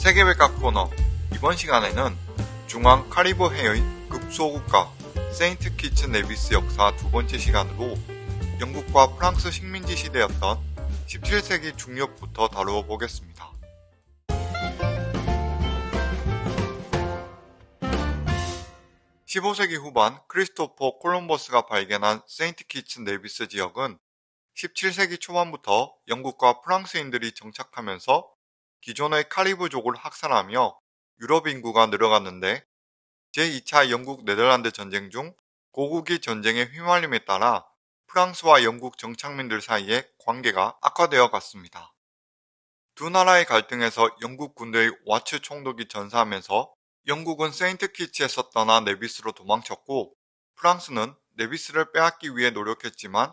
세계백과 코너 이번 시간에는 중앙 카리브 해의 극소국가 세인트 키츠 네비스 역사 두 번째 시간으로 영국과 프랑스 식민지 시대였던 17세기 중엽부터 다루어 보겠습니다. 15세기 후반 크리스토퍼 콜럼버스가 발견한 세인트 키츠 네비스 지역은 17세기 초반부터 영국과 프랑스인들이 정착하면서 기존의 카리브족을 학살하며 유럽 인구가 늘어갔는데 제2차 영국 네덜란드 전쟁 중 고국이 전쟁에 휘말림에 따라 프랑스와 영국 정착민들 사이의 관계가 악화되어 갔습니다. 두 나라의 갈등에서 영국 군대의 와츠 총독이 전사하면서 영국은 세인트 키츠에서 떠나 네비스로 도망쳤고 프랑스는 네비스를 빼앗기 위해 노력했지만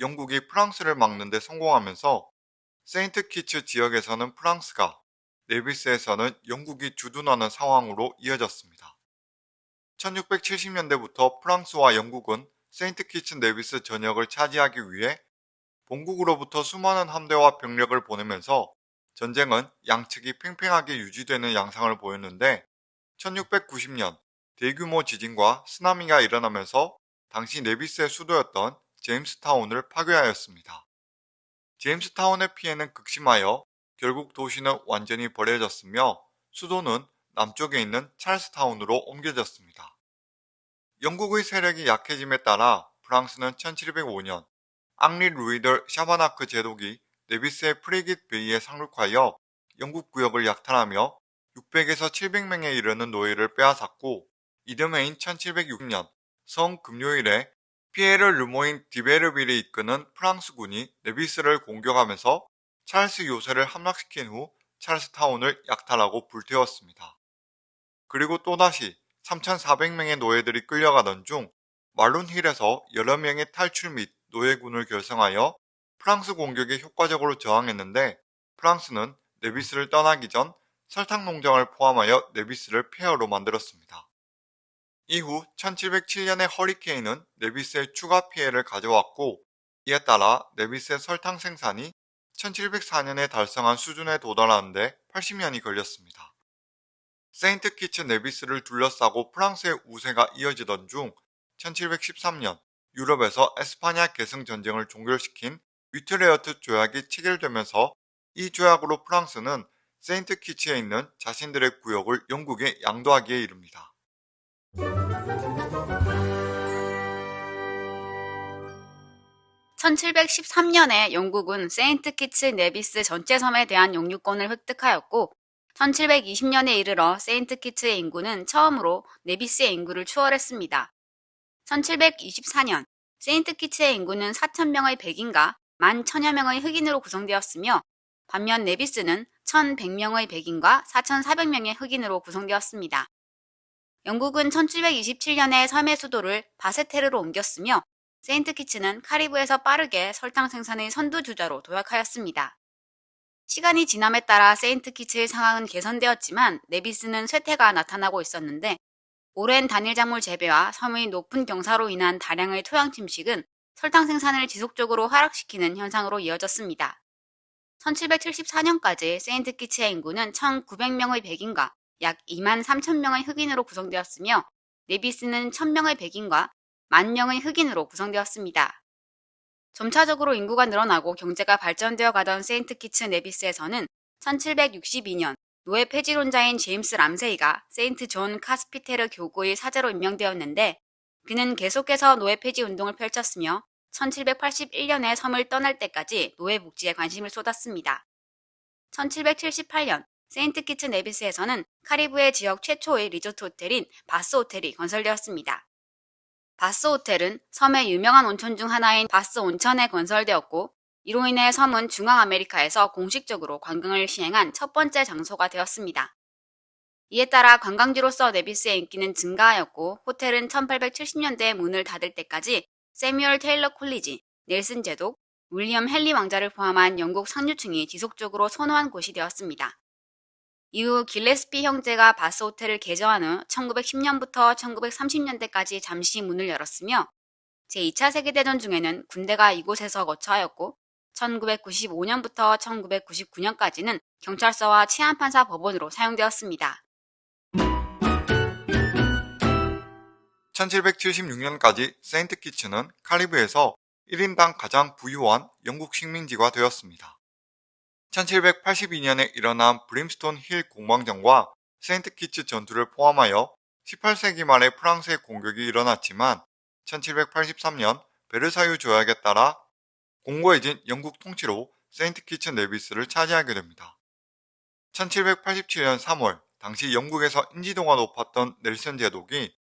영국이 프랑스를 막는 데 성공하면서 세인트 키츠 지역에서는 프랑스가 네비스에서는 영국이 주둔하는 상황으로 이어졌습니다. 1670년대부터 프랑스와 영국은 세인트 키츠 네비스 전역을 차지하기 위해 본국으로부터 수많은 함대와 병력을 보내면서 전쟁은 양측이 팽팽하게 유지되는 양상을 보였는데 1690년 대규모 지진과 쓰나미가 일어나면서 당시 네비스의 수도였던 제임스타운을 파괴하였습니다. 제임스타운의 피해는 극심하여 결국 도시는 완전히 버려졌으며 수도는 남쪽에 있는 찰스타운으로 옮겨졌습니다. 영국의 세력이 약해짐에 따라 프랑스는 1705년 앙리 루이 드 샤바냐크 제독이 네비스의 프리깃 베이에 상륙하여 영국 구역을 약탈하며 600에서 700명에 이르는 노예를 빼앗았고 이듬해인 1706년 성 금요일에 피에르 르모인 디베르빌이 이끄는 프랑스군이 네비스를 공격하면서 찰스 요새를 함락시킨 후 찰스타운을 약탈하고 불태웠습니다. 그리고 또다시 3,400명의 노예들이 끌려가던 중 말룬힐에서 여러 명의 탈출 및 노예군을 결성하여 프랑스 공격에 효과적으로 저항했는데 프랑스는 네비스를 떠나기 전 설탕 농장을 포함하여 네비스를 폐허로 만들었습니다. 이후 1707년의 허리케인은 네비스의 추가 피해를 가져왔고 이에 따라 네비스의 설탕 생산이 1704년에 달성한 수준에 도달하는데 80년이 걸렸습니다. 세인트 키츠 네비스를 둘러싸고 프랑스의 우세가 이어지던 중 1713년 유럽에서 에스파냐 계승 전쟁을 종결시킨 위트레흐트 조약이 체결되면서 이 조약으로 프랑스는 세인트 키츠에 있는 자신들의 구역을 영국에 양도하기에 이릅니다. 1713년에 영국은 세인트 키츠 네비스 전체 섬에 대한 영유권을 획득하였고 1720년에 이르러 세인트 키츠의 인구는 처음으로 네비스의 인구를 추월했습니다. 1724년 세인트 키츠의 인구는 4천명의 백인과 1만1 0 0 0여 명의 흑인으로 구성되었으며 반면 네비스는 1100명의 백인과 4400명의 흑인으로 구성되었습니다. 영국은 1727년에 섬의 수도를 바세테르로 옮겼으며 세인트 키츠는 카리브에서 빠르게 설탕 생산의 선두주자로 도약하였습니다. 시간이 지남에 따라 세인트 키츠의 상황은 개선되었지만 네비스는 쇠퇴가 나타나고 있었는데 오랜 단일 작물 재배와 섬의 높은 경사로 인한 다량의 토양 침식은 설탕 생산을 지속적으로 하락시키는 현상으로 이어졌습니다. 1774년까지 세인트 키츠의 인구는 1900명의 백인과 약 2만 3천 명의 흑인으로 구성되었으며 네비스는 1000명의 백인과 만 명의 흑인으로 구성되었습니다. 점차적으로 인구가 늘어나고 경제가 발전되어 가던 세인트 키츠 네비스에서는 1762년 노예 폐지론자인 제임스 람세이가 세인트 존 카피스테르 교구의 사제로 임명되었는데 그는 계속해서 노예 폐지 운동을 펼쳤으며 1781년에 섬을 떠날 때까지 노예 복지에 관심을 쏟았습니다. 1778년 세인트 키츠 네비스에서는 카리브해 지역 최초의 리조트 호텔인 바스 호텔이 건설되었습니다. 바스 호텔은 섬의 유명한 온천 중 하나인 바스 온천에 건설되었고 이로 인해 섬은 중앙아메리카에서 공식적으로 관광을 시행한 첫 번째 장소가 되었습니다. 이에 따라 관광지로서 네비스의 인기는 증가하였고 호텔은 1870년대에 문을 닫을 때까지 세뮤얼 테일러 콜리지, 넬슨 제독, 윌리엄 헨리 왕자를 포함한 영국 상류층이 지속적으로 선호한 곳이 되었습니다. 이후 길레스피 형제가 바스 호텔을 개조한 후 1910년부터 1930년대까지 잠시 문을 열었으며 제2차 세계대전 중에는 군대가 이곳에서 거처하였고 1995년부터 1999년까지는 경찰서와 치안판사 법원으로 사용되었습니다. 1776년까지 세인트 키츠는 카리브에서 1인당 가장 부유한 영국 식민지가 되었습니다. 1782년에 일어난 브림스톤 힐 공방전과 세인트 키츠 전투를 포함하여 18세기 말에 프랑스의 공격이 일어났지만 1783년 베르사유 조약에 따라 공고해진 영국 통치로 세인트 키츠 네비스를 차지하게 됩니다. 1787년 3월 당시 영국에서 인지도가 높았던 넬슨 제독이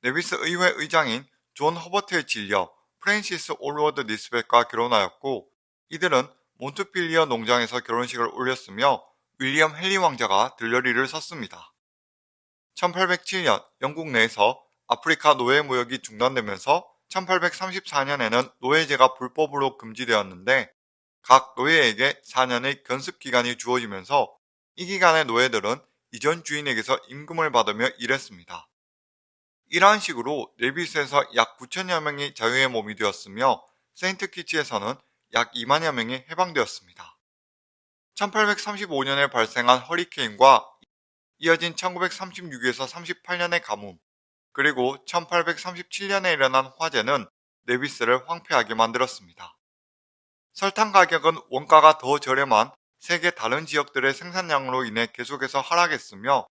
네비스 의회 의장인 존 허버트에 질녀 프랜시스 올워드 니스벳과 결혼하였고 이들은 몬트필리어 농장에서 결혼식을 올렸으며 윌리엄 헨리 왕자가 들러리를 섰습니다. 1807년 영국 내에서 아프리카 노예 무역이 중단되면서 1834년에는 노예제가 불법으로 금지되었는데 각 노예에게 4년의 견습 기간이 주어지면서 이 기간의 노예들은 이전 주인에게서 임금을 받으며 일했습니다. 이러한 식으로 네비스에서 약 9천여 명이 자유의 몸이 되었으며 세인트 키치에서는 약 2만여 명이 해방되었습니다. 1835년에 발생한 허리케인과 이어진 1936에서 38년의 가뭄, 그리고 1837년에 일어난 화재는 네비스를 황폐하게 만들었습니다. 설탕 가격은 원가가 더 저렴한 세계 다른 지역들의 생산량으로 인해 계속해서 하락했으며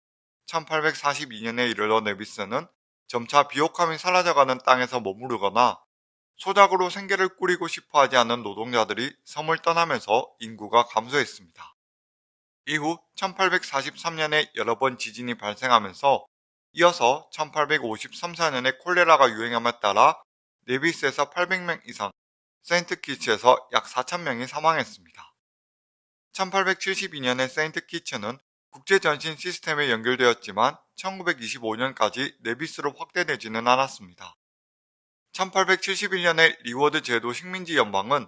1842년에 이르러 네비스는 점차 비옥함이 사라져가는 땅에서 머무르거나 소작으로 생계를 꾸리고 싶어 하지 않는 노동자들이 섬을 떠나면서 인구가 감소했습니다. 이후 1843년에 여러 번 지진이 발생하면서 이어서 1853, 4년에 콜레라가 유행함에 따라 네비스에서 800명 이상, 세인트 키츠에서 약 4,000명이 사망했습니다. 1872년에 세인트 키츠는 국제전신 시스템에 연결되었지만 1925년까지 네비스로 확대되지는 않았습니다. 1871년에 리워드 제도 식민지 연방은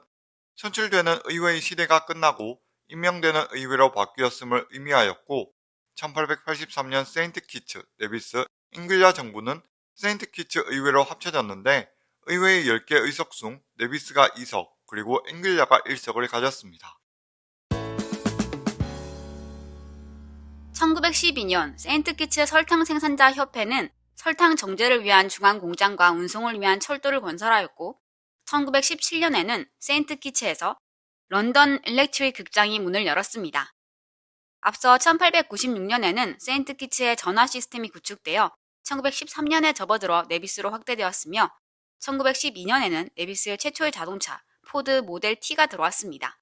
선출되는 의회의 시대가 끝나고 임명되는 의회로 바뀌었음을 의미하였고 1883년 세인트 키츠, 네비스, 앵귈라 정부는 세인트 키츠 의회로 합쳐졌는데 의회의 10개 의석 중 네비스가 2석 그리고 앵귈라가 1석을 가졌습니다. 1912년 세인트 키츠 설탕 생산자 협회는 설탕 정제를 위한 중앙 공장과 운송을 위한 철도를 건설하였고 1917년에는 세인트 키츠에서 런던 일렉트릭 극장이 문을 열었습니다. 앞서 1896년에는 세인트 키츠의 전화 시스템이 구축되어 1913년에 접어들어 네비스로 확대되었으며 1912년에는 네비스의 최초의 자동차 포드 모델 T가 들어왔습니다.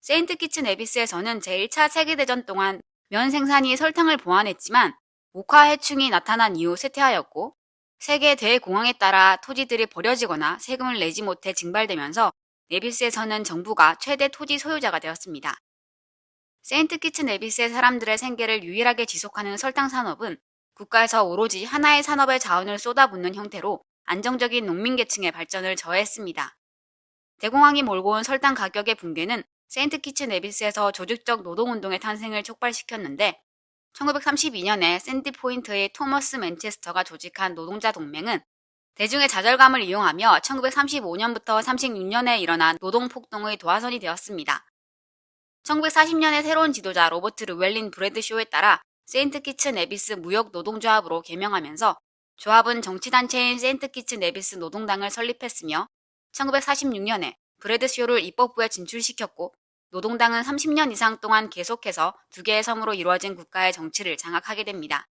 세인트 키츠 네비스에서는 제1차 세계대전 동안 면 생산이 설탕을 보완했지만 목화 해충이 나타난 이후 쇠퇴하였고 세계 대공황에 따라 토지들이 버려지거나 세금을 내지 못해 증발되면서 네비스에서는 정부가 최대 토지 소유자가 되었습니다. 세인트 키츠 네비스의 사람들의 생계를 유일하게 지속하는 설탕 산업은 국가에서 오로지 하나의 산업의 자원을 쏟아붓는 형태로 안정적인 농민계층의 발전을 저해했습니다. 대공황이 몰고 온 설탕 가격의 붕괴는 세인트 키츠 네비스에서 조직적 노동운동의 탄생을 촉발시켰는데 1932년에 샌디 포인트의 토머스 맨체스터가 조직한 노동자 동맹은 대중의 좌절감을 이용하며 1935년부터 36년에 일어난 노동폭동의 도화선이 되었습니다. 1940년에 새로운 지도자 로버트 르웰린 브래드쇼에 따라 세인트 키츠 네비스 무역 노동조합으로 개명하면서 조합은 정치단체인 세인트 키츠 네비스 노동당을 설립했으며 1946년에 브래드쇼를 입법부에 진출시켰고 노동당은 30년 이상 동안 계속해서 두 개의 섬으로 이루어진 국가의 정치를 장악하게 됩니다.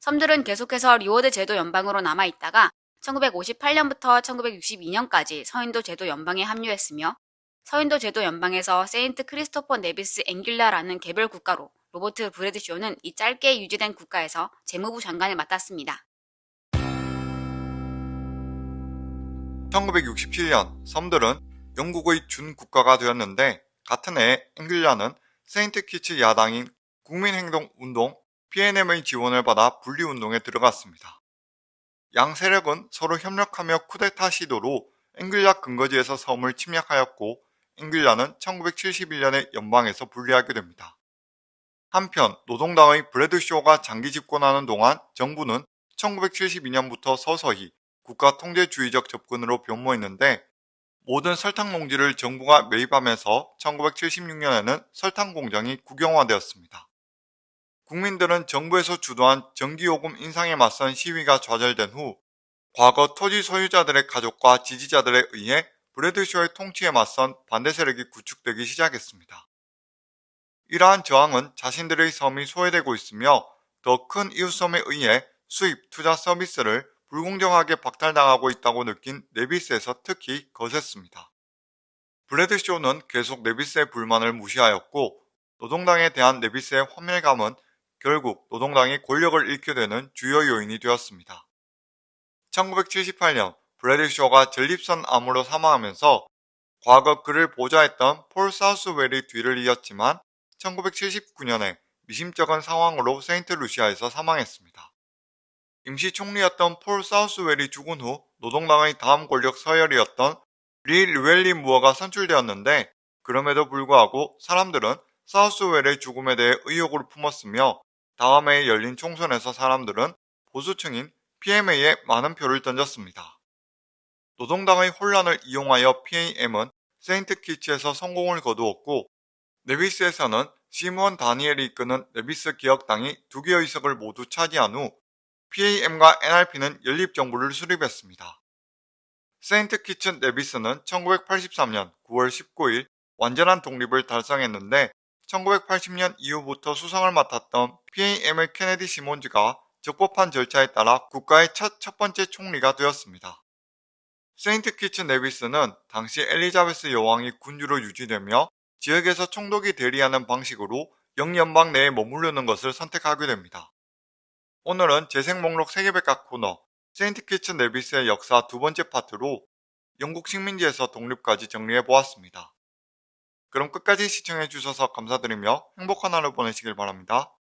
섬들은 계속해서 리워드 제도 연방으로 남아있다가 1958년부터 1962년까지 서인도 제도 연방에 합류했으며 서인도 제도 연방에서 세인트 크리스토퍼 네비스 앵귈라라는 개별 국가로 로버트 브래드쇼는 이 짧게 유지된 국가에서 재무부 장관을 맡았습니다. 1967년 섬들은 영국의 준국가가 되었는데 같은 해 앵귈라는 세인트 키츠 야당인 국민행동운동 PAM의 지원을 받아 분리운동에 들어갔습니다. 양 세력은 서로 협력하며 쿠데타 시도로 앵귈라 근거지에서 섬을 침략하였고 앵귈라는 1971년에 연방에서 분리하게 됩니다. 한편 노동당의 브래드쇼가 장기 집권하는 동안 정부는 1972년부터 서서히 국가 통제주의적 접근으로 변모했는데 모든 설탕 농지를 정부가 매입하면서 1976년에는 설탕 공장이 국영화되었습니다. 국민들은 정부에서 주도한 전기요금 인상에 맞선 시위가 좌절된 후 과거 토지 소유자들의 가족과 지지자들에 의해 브래드쇼의 통치에 맞선 반대 세력이 구축되기 시작했습니다. 이러한 저항은 자신들의 섬이 소외되고 있으며 더 큰 이웃섬에 의해 수입, 투자 서비스를 불공정하게 박탈당하고 있다고 느낀 네비스에서 특히 거셌습니다. 브래드쇼는 계속 네비스의 불만을 무시하였고 노동당에 대한 네비스의 환멸감은 결국 노동당이 권력을 잃게 되는 주요 요인이 되었습니다. 1978년 브래드쇼가 전립선 암으로 사망하면서 과거 그를 보좌했던 폴 사우스웰이 뒤를 이었지만 1979년에 미심쩍은 상황으로 세인트 루시아에서 사망했습니다. 임시 총리였던 폴 사우스웰이 죽은 후 노동당의 다음 권력 서열이었던 리 르웰린 무어가 선출되었는데 그럼에도 불구하고 사람들은 사우스웰의 죽음에 대해 의혹을 품었으며 다음 해에 열린 총선에서 사람들은 보수층인 PAM에 많은 표를 던졌습니다. 노동당의 혼란을 이용하여 PAM은 세인트 키츠에서 성공을 거두었고 네비스에서는 시미언 다니엘이 이끄는 네비스 개혁당이 두 개의 의석을 모두 차지한 후 PAM과 NRP는 연립정부를 수립했습니다. 세인트 키츠 네비스는 1983년 9월 19일 완전한 독립을 달성했는데 1980년 이후부터 수상을 맡았던 PAM의 케네디 시몬즈가 적법한 절차에 따라 국가의 첫 첫 번째 총리가 되었습니다. 세인트 키츠 네비스는 당시 엘리자베스 여왕이 군주로 유지되며 지역에서 총독이 대리하는 방식으로 영연방 내에 머무르는 것을 선택하게 됩니다. 오늘은 재생 목록 세계백과 코너 세인트 키츠 네비스의 역사 두 번째 파트로 영국 식민지에서 독립까지 정리해 보았습니다. 그럼 끝까지 시청해 주셔서 감사드리며 행복한 하루 보내시길 바랍니다.